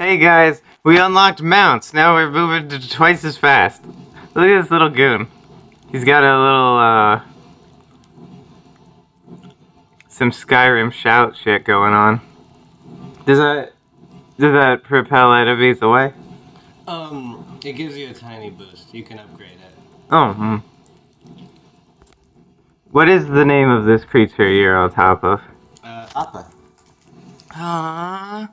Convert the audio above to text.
Hey guys, we unlocked mounts. Now we're moving twice as fast. Look at this little goon. He's got a little, uh... Some Skyrim shout shit going on. Does that... Does that propel enemies away? Um, it gives you a tiny boost. You can upgrade it. Oh, hmm. What is the name of this creature you're on top of? Uh, Appa. Aww.